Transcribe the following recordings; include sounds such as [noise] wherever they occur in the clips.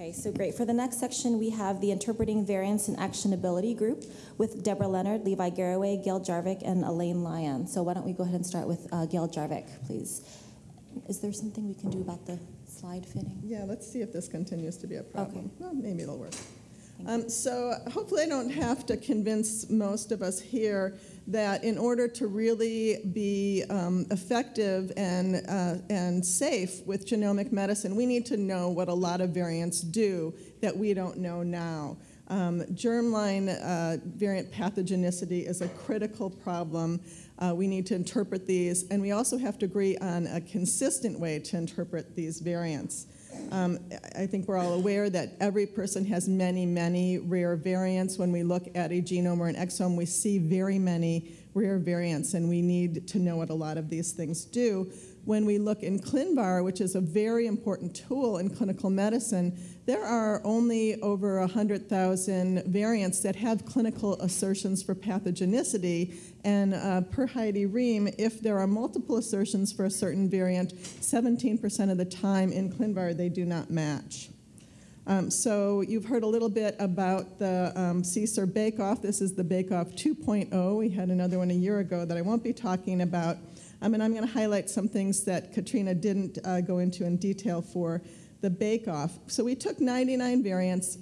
Okay, so great. For the next section, we have the Interpreting Variants and Actionability group with Debra Leonard, Levi Garraway, Gail Jarvik, and Elaine Lyon. So why don't we go ahead and start with uh, Gail Jarvik, please? Is there something we can do about the slide fitting? Yeah, let's see if this continues to be a problem. Okay. Well, maybe it'll work. Um, so hopefully I don't have to convince most of us here that in order to really be um, effective and, uh, and safe with genomic medicine, we need to know what a lot of variants do that we don't know now. Um, germline uh, variant pathogenicity is a critical problem. Uh, we need to interpret these, and we also have to agree on a consistent way to interpret these variants. Um, I think we're all aware that every person has many, many rare variants. When we look at a genome or an exome, we see very many rare variants, and we need to know what a lot of these things do. When we look in ClinVar, which is a very important tool in clinical medicine, there are only over 100,000 variants that have clinical assertions for pathogenicity. And uh, per Heidi Rehm, if there are multiple assertions for a certain variant, 17% of the time in ClinVar they do not match. Um, so you've heard a little bit about the um, CSER bake-off. This is the bake-off 2.0. We had another one a year ago that I won't be talking about. Um, and I'm going to highlight some things that Katrina didn't uh, go into in detail for the bake-off. So we took 99 variants,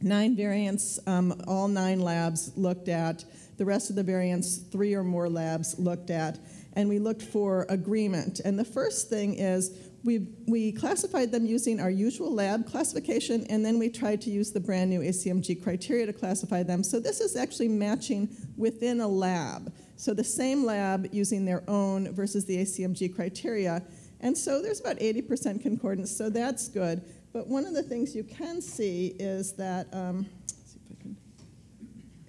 nine variants, um, all nine labs looked at. The rest of the variants, three or more labs looked at. And we looked for agreement. And the first thing is we, we classified them using our usual lab classification, and then we tried to use the brand new ACMG criteria to classify them. So this is actually matching within a lab. So the same lab using their own versus the ACMG criteria. And so there's about 80% concordance, so that's good. But one of the things you can see is that, um, see can,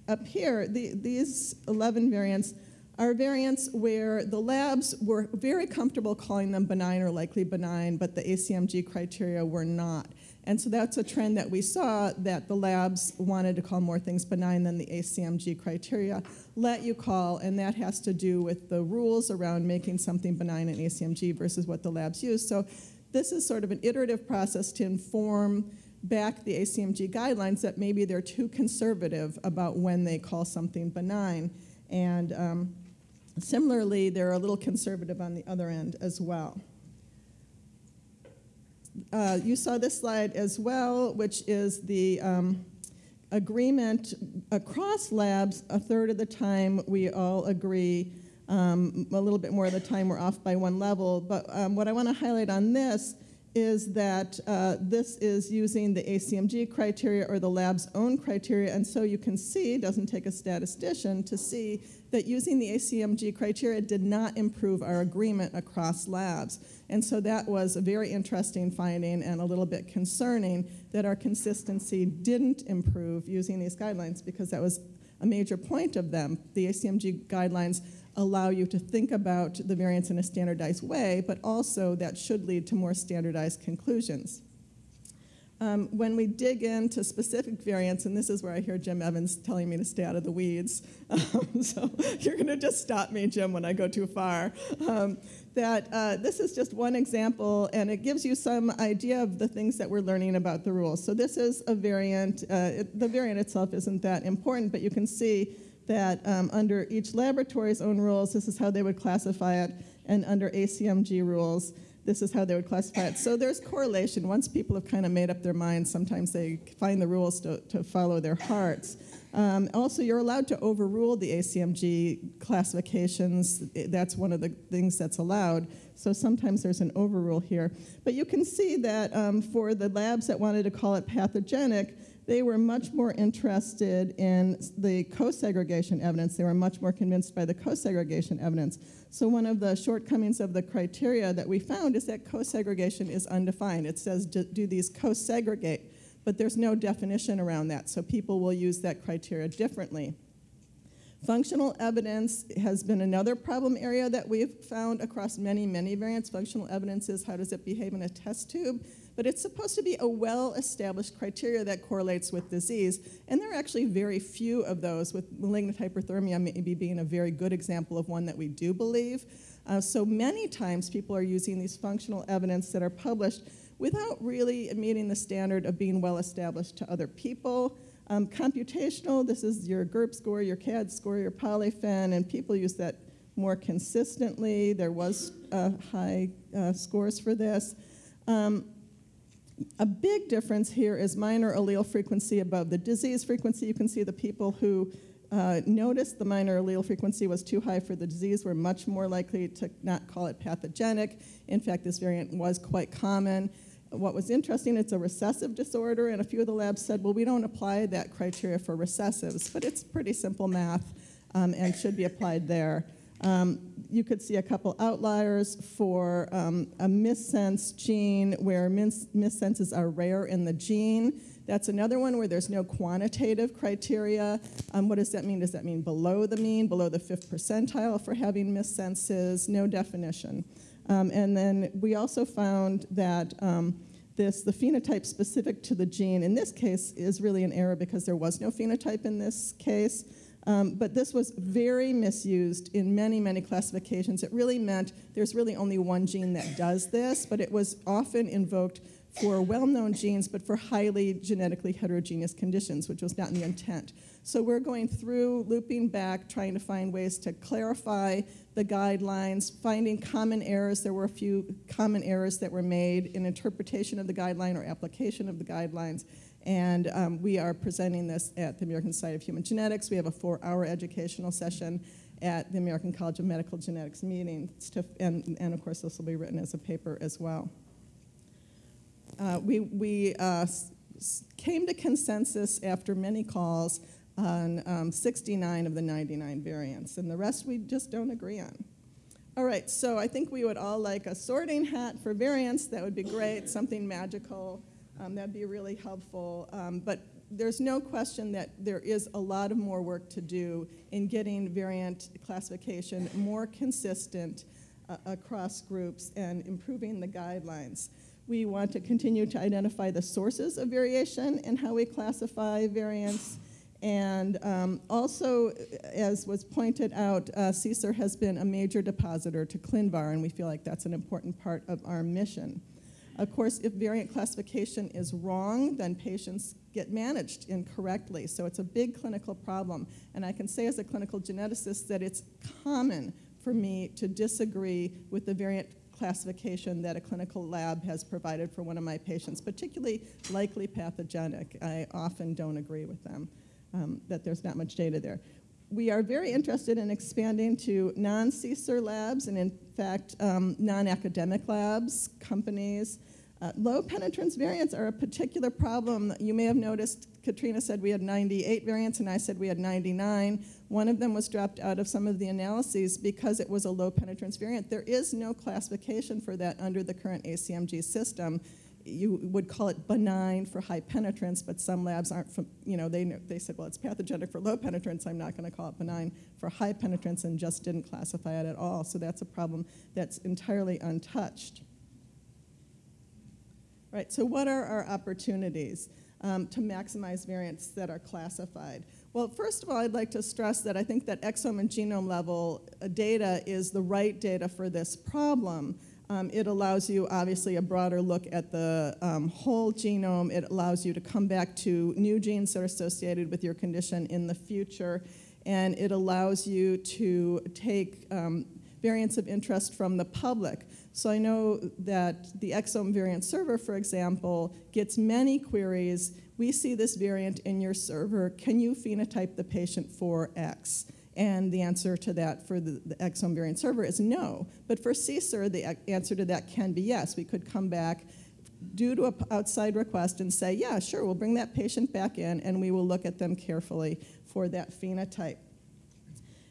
up here, the, these 11 variants are variants where the labs were very comfortable calling them benign or likely benign, but the ACMG criteria were not. And so that's a trend that we saw that the labs wanted to call more things benign than the ACMG criteria let you call, and that has to do with the rules around making something benign in ACMG versus what the labs use. So this is sort of an iterative process to inform back the ACMG guidelines that maybe they're too conservative about when they call something benign. And um, Similarly, they're a little conservative on the other end as well. Uh, you saw this slide as well, which is the um, agreement across labs. A third of the time, we all agree. Um, a little bit more of the time, we're off by one level. But um, what I want to highlight on this is that uh, this is using the ACMG criteria or the lab's own criteria, and so you can see, doesn't take a statistician to see that using the ACMG criteria did not improve our agreement across labs. And so that was a very interesting finding and a little bit concerning that our consistency didn't improve using these guidelines because that was a major point of them. The ACMG guidelines allow you to think about the variants in a standardized way, but also that should lead to more standardized conclusions. Um, when we dig into specific variants, and this is where I hear Jim Evans telling me to stay out of the weeds, [laughs] um, so [laughs] you're going to just stop me, Jim, when I go too far. Um, that uh, this is just one example, and it gives you some idea of the things that we're learning about the rules. So this is a variant. Uh, it, the variant itself isn't that important, but you can see that um, under each laboratory's own rules, this is how they would classify it, and under ACMG rules, this is how they would classify it. So there's correlation. Once people have kind of made up their minds, sometimes they find the rules to, to follow their hearts. Um, also, you're allowed to overrule the ACMG classifications. That's one of the things that's allowed. So sometimes there's an overrule here. But you can see that um, for the labs that wanted to call it pathogenic, they were much more interested in the co-segregation evidence. They were much more convinced by the co-segregation evidence. So one of the shortcomings of the criteria that we found is that co-segregation is undefined. It says, do these co-segregate? But there's no definition around that, so people will use that criteria differently. Functional evidence has been another problem area that we've found across many, many variants. Functional evidence is how does it behave in a test tube? but it's supposed to be a well-established criteria that correlates with disease, and there are actually very few of those, with malignant hyperthermia maybe being a very good example of one that we do believe. Uh, so many times people are using these functional evidence that are published without really meeting the standard of being well established to other people. Um, computational, this is your GERP score, your CADD score, your polyphen, and people use that more consistently. There was uh, high uh, scores for this. Um, a big difference here is minor allele frequency above the disease frequency. You can see the people who uh, noticed the minor allele frequency was too high for the disease were much more likely to not call it pathogenic. In fact, this variant was quite common. What was interesting, it's a recessive disorder, and a few of the labs said, well, we don't apply that criteria for recessives, but it's pretty simple math um, and should be applied there. Um, you could see a couple outliers for um, a missense gene where mis- missenses are rare in the gene. That's another one where there's no quantitative criteria. Um, what does that mean? Does that mean below the mean, below the fifth percentile for having missenses? No definition. Um, and then we also found that um, this, the phenotype specific to the gene, in this case, is really an error because there was no phenotype in this case. Um, but this was very misused in many, many classifications. It really meant there's really only one gene that does this, but it was often invoked for well-known genes, but for highly genetically heterogeneous conditions, which was not in the intent. So we're going through, looping back, trying to find ways to clarify the guidelines, finding common errors. There were a few common errors that were made in interpretation of the guideline or application of the guidelines. And um, we are presenting this at the American Society of Human Genetics. We have a four-hour educational session at the American College of Medical Genetics meeting, to, and, and of course this will be written as a paper as well. Uh, we we uh, came to consensus after many calls on um, 69 of the 99 variants, and the rest we just don't agree on. All right, so I think we would all like a sorting hat for variants. That would be great, something magical. Um, that'd be really helpful. Um, but there's no question that there is a lot of more work to do in getting variant classification more consistent uh, across groups and improving the guidelines. We want to continue to identify the sources of variation and how we classify variants. And um, also, as was pointed out, uh, CSER has been a major depositor to ClinVar, and we feel like that's an important part of our mission. Of course, if variant classification is wrong, then patients get managed incorrectly. So it's a big clinical problem. And I can say as a clinical geneticist that it's common for me to disagree with the variant classification that a clinical lab has provided for one of my patients, particularly likely pathogenic. I often don't agree with them, um, that there's not much data there. We are very interested in expanding to non-CSER labs and in fact um, non-academic labs, companies, uh, low penetrance variants are a particular problem. You may have noticed Katrina said we had 98 variants and I said we had 99. One of them was dropped out of some of the analyses because it was a low penetrance variant. There is no classification for that under the current ACMG system. You would call it benign for high penetrance, but some labs aren't, from, you know, they, they said, well, it's pathogenic for low penetrance. I'm not going to call it benign for high penetrance and just didn't classify it at all. So that's a problem that's entirely untouched. Right, so what are our opportunities um, to maximize variants that are classified? Well, first of all, I'd like to stress that I think that exome and genome level uh, data is the right data for this problem. Um, it allows you, obviously, a broader look at the um, whole genome. It allows you to come back to new genes that are associated with your condition in the future. And it allows you to take um, variants of interest from the public. So I know that the exome variant server, for example, gets many queries. We see this variant in your server. Can you phenotype the patient for X? And the answer to that for the, the exome variant server is no. But for CSER, the answer to that can be yes. We could come back due to an outside request and say, yeah, sure, we'll bring that patient back in and we will look at them carefully for that phenotype.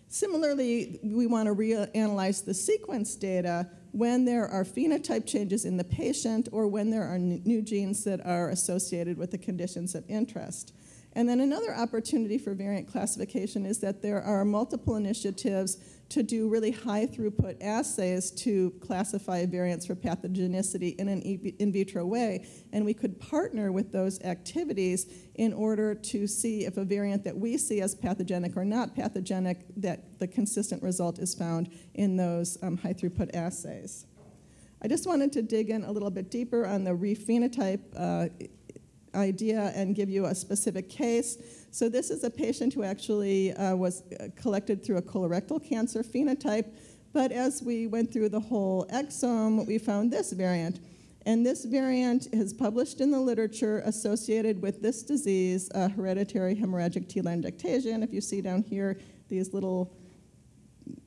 Similarly, we want to reanalyze the sequence data when there are phenotype changes in the patient or when there are new genes that are associated with the conditions of interest. And then another opportunity for variant classification is that there are multiple initiatives to do really high throughput assays to classify variants for pathogenicity in an in vitro way. And we could partner with those activities in order to see if a variant that we see as pathogenic or not pathogenic, that the consistent result is found in those um, high throughput assays. I just wanted to dig in a little bit deeper on the rephenotype uh, idea and give you a specific case. So this is a patient who actually uh, was uh, collected through a colorectal cancer phenotype, but as we went through the whole exome, we found this variant. And this variant is published in the literature associated with this disease, hereditary hemorrhagic telangiectasia. And if you see down here, these little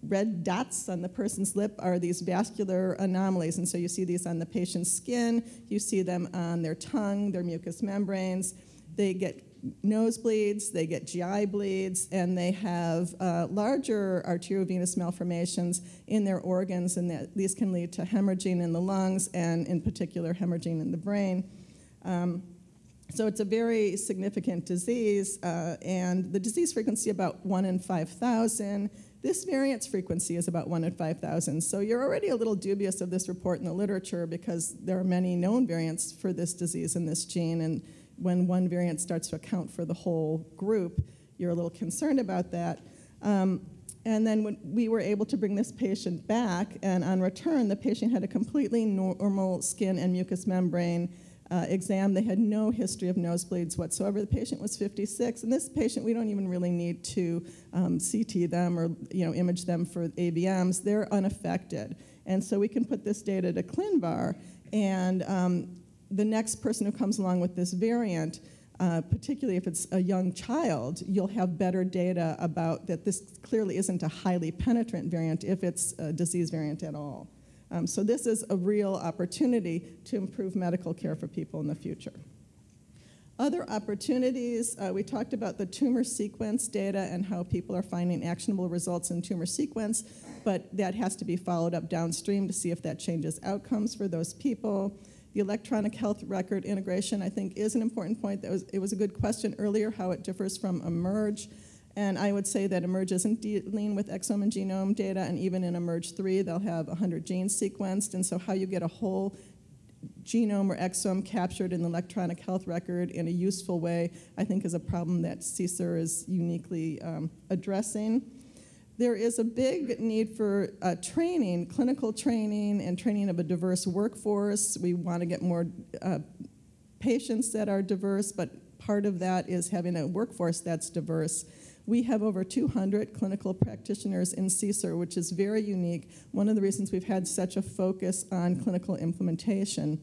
red dots on the person's lip are these vascular anomalies. And so you see these on the patient's skin, you see them on their tongue, their mucous membranes. They get nosebleeds, they get GI bleeds, and they have uh, larger arteriovenous malformations in their organs, and these can lead to hemorrhaging in the lungs and, in particular, hemorrhaging in the brain. Um, so it's a very significant disease, uh, and the disease frequency about 1 in 5,000. This variance frequency is about 1 in 5,000. So you're already a little dubious of this report in the literature because there are many known variants for this disease and this gene, and when one variant starts to account for the whole group, you're a little concerned about that. Um, and then when we were able to bring this patient back, and on return, the patient had a completely normal skin and mucous membrane uh, exam. They had no history of nosebleeds whatsoever. The patient was 56, and this patient, we don't even really need to um, CT them or you know image them for AVMs. They're unaffected, and so we can put this data to ClinVar, and um, the next person who comes along with this variant. Uh, particularly if it's a young child, you'll have better data about that this clearly isn't a highly penetrant variant if it's a disease variant at all. Um, so this is a real opportunity to improve medical care for people in the future. Other opportunities, uh, we talked about the tumor sequence data and how people are finding actionable results in tumor sequence, but that has to be followed up downstream to see if that changes outcomes for those people. The electronic health record integration, I think, is an important point. That was, it was a good question earlier, how it differs from eMERGE. And I would say that eMERGE isn't dealing with exome and genome data, and even in eMERGE 3, they'll have 100 genes sequenced. And so, how you get a whole genome or exome captured in the electronic health record in a useful way, I think, is a problem that CSER is uniquely um, addressing. There is a big need for uh, training, clinical training, and training of a diverse workforce. We want to get more uh, patients that are diverse, but part of that is having a workforce that's diverse. We have over 200 clinical practitioners in CSER, which is very unique. One of the reasons we've had such a focus on clinical implementation.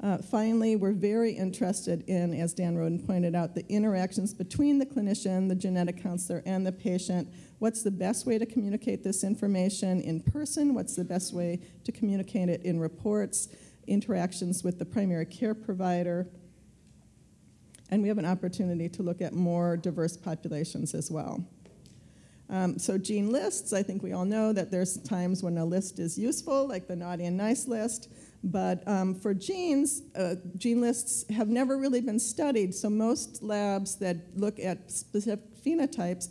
Uh, finally, we're very interested in, as Dan Roden pointed out, the interactions between the clinician, the genetic counselor, and the patient. What's the best way to communicate this information in person? What's the best way to communicate it in reports? Interactions with the primary care provider, and we have an opportunity to look at more diverse populations as well. Um, so gene lists, I think we all know that there's times when a list is useful, like the naughty and nice list, but um, for genes, uh, gene lists have never really been studied, so most labs that look at specific phenotypes,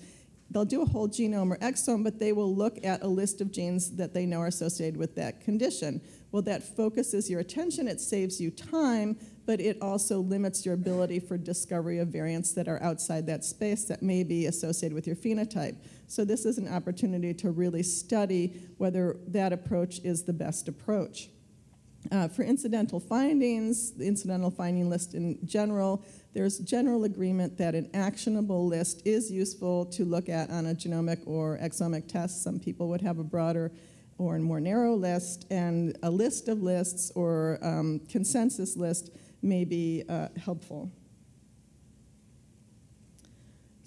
they'll do a whole genome or exome, but they will look at a list of genes that they know are associated with that condition. Well, that focuses your attention, it saves you time, but it also limits your ability for discovery of variants that are outside that space that may be associated with your phenotype. So this is an opportunity to really study whether that approach is the best approach. Uh, for incidental findings, the incidental finding list in general, there's general agreement that an actionable list is useful to look at on a genomic or exomic test. Some people would have a broader or a more narrow list, and a list of lists or um, consensus list may be uh, helpful.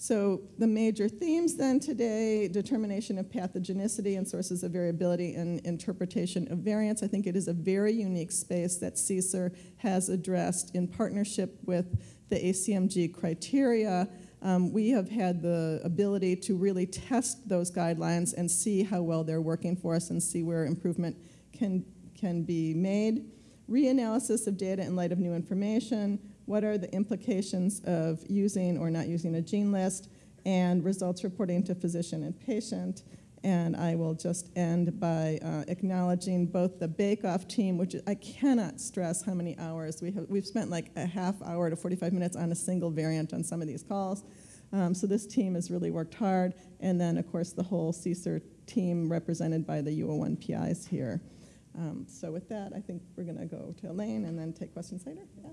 So the major themes then today, determination of pathogenicity and sources of variability and interpretation of variants. I think it is a very unique space that CSER has addressed in partnership with the ACMG criteria. Um, we have had the ability to really test those guidelines and see how well they're working for us and see where improvement can, can be made reanalysis of data in light of new information, what are the implications of using or not using a gene list, and results reporting to physician and patient. And I will just end by uh, acknowledging both the bake-off team, which I cannot stress how many hours. We have, we've spent like a half hour to 45 minutes on a single variant on some of these calls. Um, so this team has really worked hard. And then, of course, the whole CSER team represented by the U01 PIs here. Um, So with that, I think we're going to go to Elaine and then take questions later. Yeah.